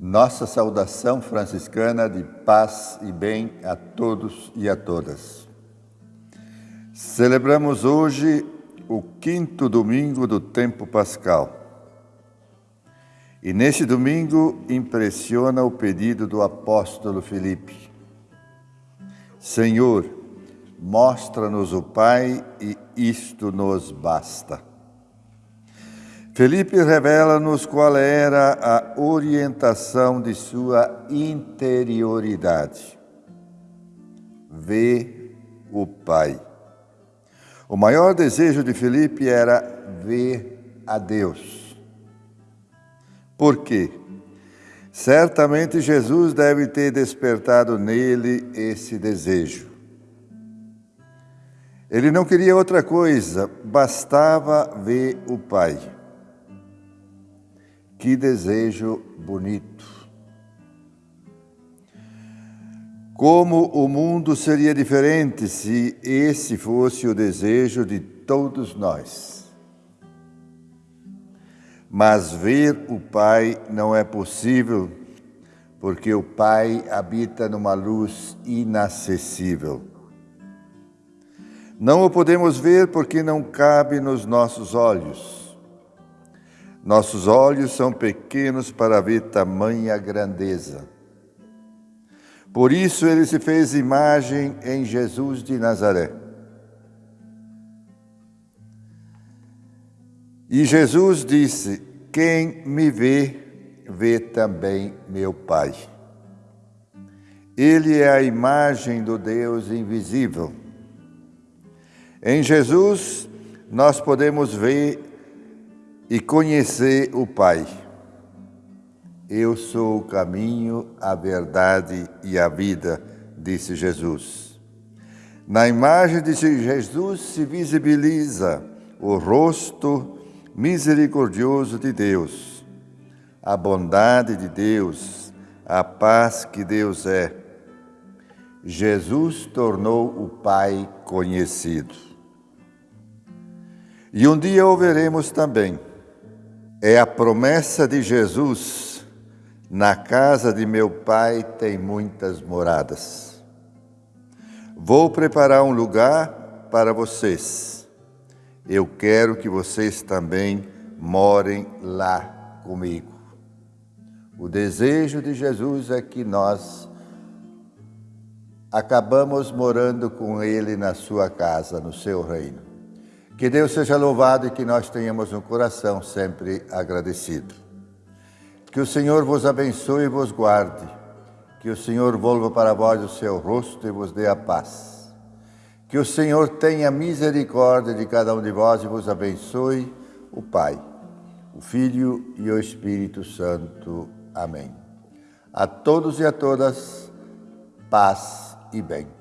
Nossa saudação franciscana de paz e bem a todos e a todas. Celebramos hoje o quinto domingo do tempo pascal. E neste domingo impressiona o pedido do apóstolo Filipe. Senhor, mostra-nos o Pai e isto nos basta. Felipe revela-nos qual era a orientação de sua interioridade. Ver o Pai. O maior desejo de Felipe era ver a Deus. Por quê? Certamente Jesus deve ter despertado nele esse desejo. Ele não queria outra coisa, bastava ver o Pai. Que desejo bonito! Como o mundo seria diferente se esse fosse o desejo de todos nós. Mas ver o Pai não é possível, porque o Pai habita numa luz inacessível. Não o podemos ver porque não cabe nos nossos olhos nossos olhos são pequenos para ver tamanha grandeza. Por isso ele se fez imagem em Jesus de Nazaré. E Jesus disse: Quem me vê, vê também meu Pai. Ele é a imagem do Deus invisível. Em Jesus, nós podemos ver e conhecer o Pai. Eu sou o caminho, a verdade e a vida, disse Jesus. Na imagem de Jesus se visibiliza o rosto misericordioso de Deus, a bondade de Deus, a paz que Deus é. Jesus tornou o Pai conhecido. E um dia o veremos também é a promessa de Jesus: na casa de meu pai tem muitas moradas. Vou preparar um lugar para vocês. Eu quero que vocês também morem lá comigo. O desejo de Jesus é que nós acabamos morando com Ele na sua casa, no seu reino. Que Deus seja louvado e que nós tenhamos um coração sempre agradecido. Que o Senhor vos abençoe e vos guarde. Que o Senhor volva para vós o seu rosto e vos dê a paz. Que o Senhor tenha misericórdia de cada um de vós e vos abençoe, o Pai, o Filho e o Espírito Santo. Amém. A todos e a todas, paz e bem.